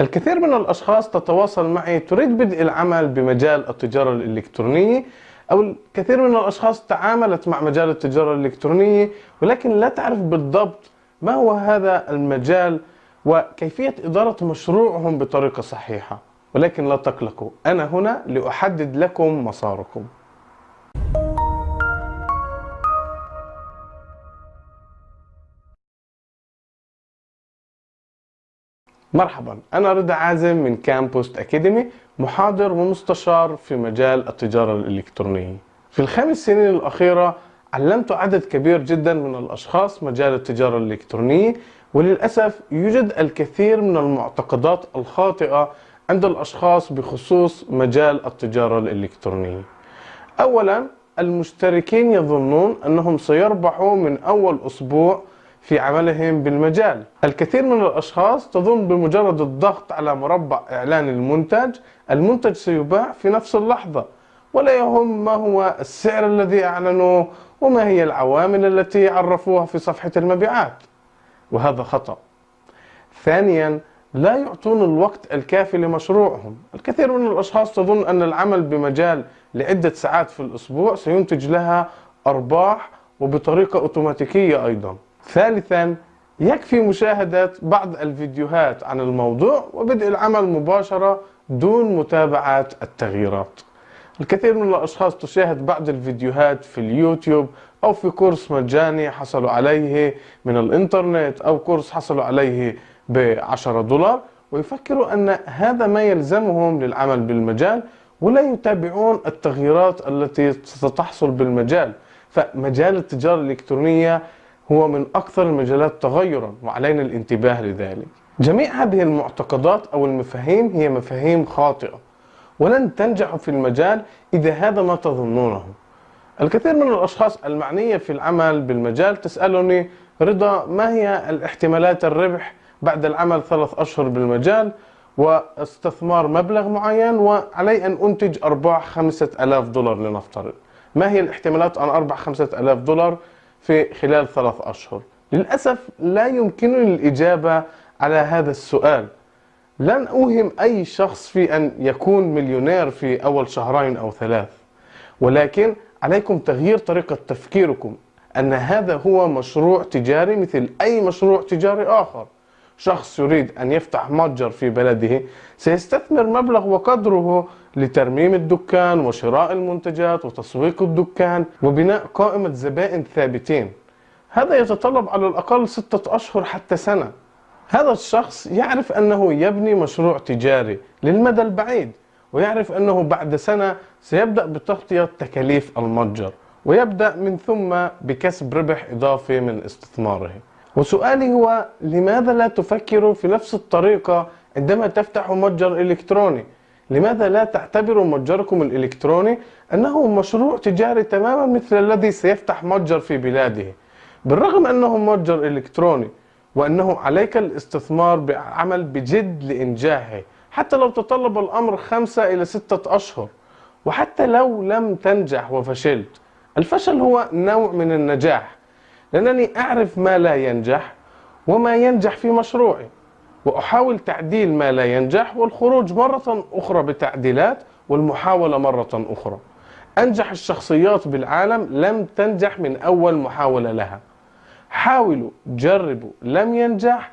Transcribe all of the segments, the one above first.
الكثير من الأشخاص تتواصل معي تريد بدء العمل بمجال التجارة الإلكترونية أو الكثير من الأشخاص تعاملت مع مجال التجارة الإلكترونية ولكن لا تعرف بالضبط ما هو هذا المجال وكيفية إدارة مشروعهم بطريقة صحيحة. ولكن لا تقلقوا أنا هنا لأحدد لكم مساركم. مرحبا. أنا رضا عازم من كامبوست أكاديمي محاضر ومستشار في مجال التجارة الإلكترونية. في الخمس سنين الأخيرة علمت عدد كبير جدا من الأشخاص مجال التجارة الإلكترونية وللأسف يوجد الكثير من المعتقدات الخاطئة عند الأشخاص بخصوص مجال التجارة الإلكترونية. أولا المشتركين يظنون أنهم سيربحوا من أول أسبوع في عملهم بالمجال. الكثير من الأشخاص تظن بمجرد الضغط على مربع إعلان المنتج المنتج سيباع في نفس اللحظة ولا يهم ما هو السعر الذي أعلنوه وما هي العوامل التي عرفوها في صفحة المبيعات. وهذا خطأ. ثانيا لا يعطون الوقت الكافي لمشروعهم. الكثير من الأشخاص تظن أن العمل بمجال لعدة ساعات في الأسبوع سينتج لها أرباح وبطريقة أوتوماتيكية أيضا. ثالثا يكفي مشاهدة بعض الفيديوهات عن الموضوع وبدء العمل مباشرة دون متابعة التغييرات. الكثير من الأشخاص تشاهد بعض الفيديوهات في اليوتيوب أو في كورس مجاني حصلوا عليه من الإنترنت أو كورس حصلوا عليه بعشرة دولار ويفكروا أن هذا ما يلزمهم للعمل بالمجال ولا يتابعون التغييرات التي ستحصل بالمجال. فمجال التجارة الإلكترونية هو من أكثر المجالات تغيرا وعلينا الانتباه لذلك. جميع هذه المعتقدات أو المفاهيم هي مفاهيم خاطئة ولن تنجحوا في المجال إذا هذا ما تظنونه. الكثير من الأشخاص المعنية في العمل بالمجال تسألني رضا ما هي الاحتمالات الربح بعد العمل ثلاث أشهر بالمجال؟ واستثمار مبلغ معين؟ وعلي أن أنتج أرباح خمسة ألاف دولار لنفترض. ما هي الاحتمالات أن أربح خمسة ألاف دولار في خلال ثلاث أشهر. للأسف لا يمكنني الإجابة على هذا السؤال. لن أوهم أي شخص في أن يكون مليونير في أول شهرين أو ثلاث. ولكن عليكم تغيير طريقة تفكيركم أن هذا هو مشروع تجاري مثل أي مشروع تجاري آخر. شخص يريد أن يفتح متجر في بلده سيستثمر مبلغ وقدره لترميم الدكان وشراء المنتجات وتسويق الدكان وبناء قائمة زبائن ثابتين. هذا يتطلب على الأقل ستة أشهر حتى سنة. هذا الشخص يعرف أنه يبني مشروع تجاري للمدى البعيد ويعرف أنه بعد سنة سيبدأ بتغطية تكاليف المتجر ويبدأ من ثم بكسب ربح إضافي من استثماره. وسؤالي هو لماذا لا تفكروا في نفس الطريقة عندما تفتحوا متجر إلكتروني؟ لماذا لا تعتبروا متجركم الإلكتروني أنه مشروع تجاري تماما مثل الذي سيفتح متجر في بلاده؟ بالرغم أنه متجر إلكتروني وأنه عليك الاستثمار بعمل بجد لإنجاحه حتى لو تطلب الأمر خمسة إلى ستة أشهر وحتى لو لم تنجح وفشلت الفشل هو نوع من النجاح لأنني أعرف ما لا ينجح وما ينجح في مشروعي. وأحاول تعديل ما لا ينجح والخروج مرة أخرى بتعديلات والمحاولة مرة أخرى. أنجح الشخصيات بالعالم لم تنجح من أول محاولة لها. حاولوا جربوا لم ينجح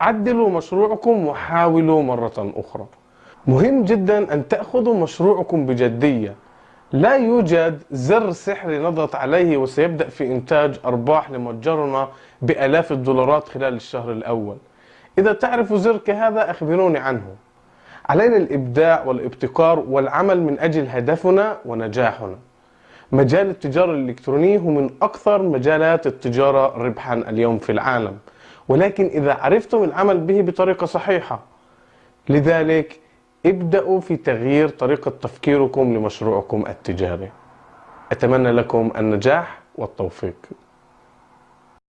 عدلوا مشروعكم وحاولوا مرة أخرى. مهم جدا أن تأخذوا مشروعكم بجدية. لا يوجد زر سحري نضغط عليه وسيبدأ في إنتاج أرباح لمتجرنا بألاف الدولارات خلال الشهر الأول. إذا تعرفوا زر كهذا أخبروني عنه. علينا الإبداع والابتكار والعمل من أجل هدفنا ونجاحنا. مجال التجارة الإلكترونية هو من أكثر مجالات التجارة ربحا اليوم في العالم. ولكن إذا عرفتم العمل به بطريقة صحيحة لذلك ابدأوا في تغيير طريقة تفكيركم لمشروعكم التجاري. أتمنى لكم النجاح والتوفيق.